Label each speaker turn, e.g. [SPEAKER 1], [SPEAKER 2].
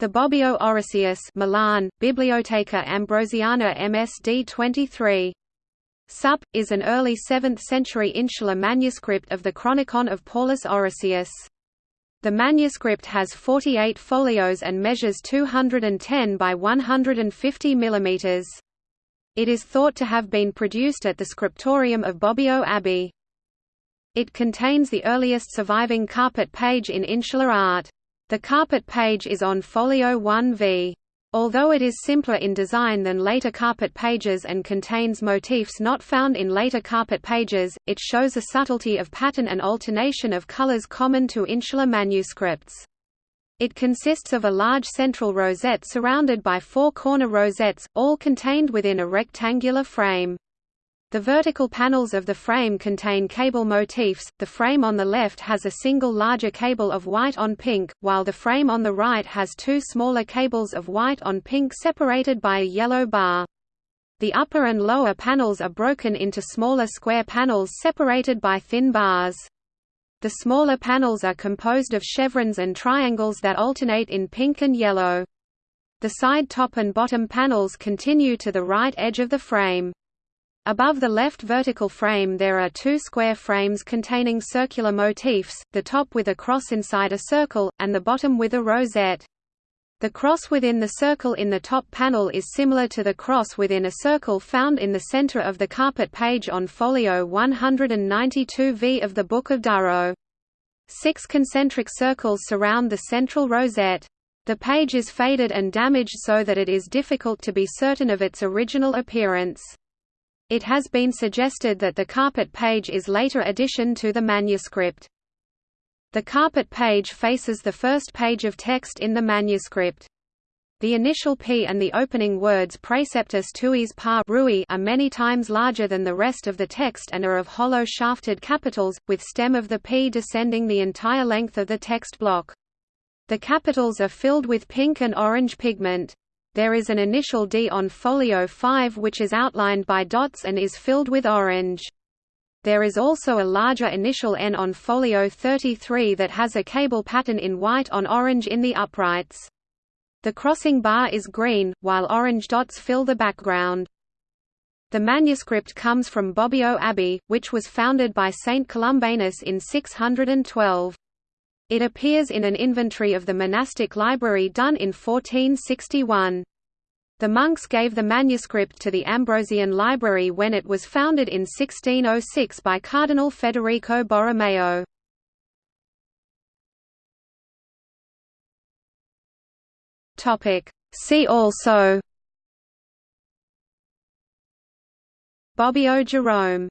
[SPEAKER 1] The Bobbio Orosius Milan, Biblioteca Ambrosiana MSD 23. Sup, is an early 7th-century insular manuscript of the Chronicon of Paulus Orosius. The manuscript has 48 folios and measures 210 by 150 mm. It is thought to have been produced at the scriptorium of Bobbio Abbey. It contains the earliest surviving carpet page in insular art. The carpet page is on folio 1v. Although it is simpler in design than later carpet pages and contains motifs not found in later carpet pages, it shows a subtlety of pattern and alternation of colors common to insular manuscripts. It consists of a large central rosette surrounded by four corner rosettes, all contained within a rectangular frame. The vertical panels of the frame contain cable motifs, the frame on the left has a single larger cable of white on pink, while the frame on the right has two smaller cables of white on pink separated by a yellow bar. The upper and lower panels are broken into smaller square panels separated by thin bars. The smaller panels are composed of chevrons and triangles that alternate in pink and yellow. The side top and bottom panels continue to the right edge of the frame. Above the left vertical frame there are two square frames containing circular motifs, the top with a cross inside a circle, and the bottom with a rosette. The cross within the circle in the top panel is similar to the cross within a circle found in the center of the carpet page on folio 192v of the Book of Durrow. Six concentric circles surround the central rosette. The page is faded and damaged so that it is difficult to be certain of its original appearance. It has been suggested that the carpet page is later addition to the manuscript. The carpet page faces the first page of text in the manuscript. The initial P and the opening words Praeceptis tuis parui are many times larger than the rest of the text and are of hollow shafted capitals, with stem of the P descending the entire length of the text block. The capitals are filled with pink and orange pigment. There is an initial D on folio 5 which is outlined by dots and is filled with orange. There is also a larger initial N on folio 33 that has a cable pattern in white on orange in the uprights. The crossing bar is green, while orange dots fill the background. The manuscript comes from Bobbio Abbey, which was founded by Saint Columbanus in 612. It appears in an inventory of the monastic library done in 1461. The monks gave the manuscript to the Ambrosian Library when it was founded in 1606 by Cardinal Federico Borromeo. See also Bobbio Jerome